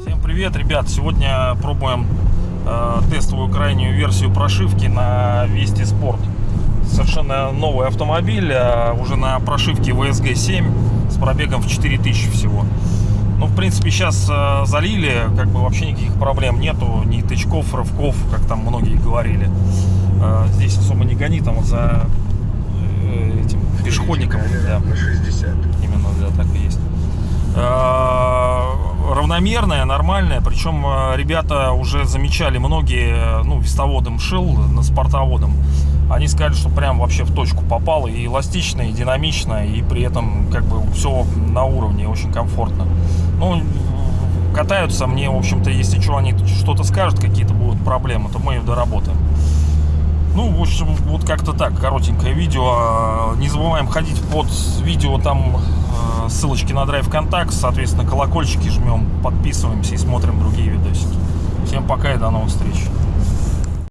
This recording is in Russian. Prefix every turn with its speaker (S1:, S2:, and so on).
S1: Всем привет, ребят! Сегодня пробуем э, тестовую крайнюю версию прошивки на Вести Спорт. Совершенно новый автомобиль, э, уже на прошивке VSG 7 с пробегом в 4000 всего. Ну, в принципе, сейчас э, залили, как бы вообще никаких проблем нету, ни тычков, рывков, как там многие говорили. Э, здесь гони, там за э, этим пешеходником. Да.
S2: На 60.
S1: Именно, да, так и есть. Э, Равномерная, нормальная. Причем э, ребята уже замечали, многие, ну, вестоводом шил, на спортоводом. Они сказали, что прям вообще в точку попало. И эластично, и динамично, и при этом как бы все на уровне, очень комфортно. Ну, катаются мне, в общем-то, если что, они что-то скажут, какие-то будут проблемы, то мы их доработаем. Ну, в общем, вот как-то так, коротенькое видео. Не забываем ходить под видео, там э, ссылочки на Драйв Контакт, соответственно, колокольчики жмем, подписываемся и смотрим другие видосики. Всем пока и до новых встреч.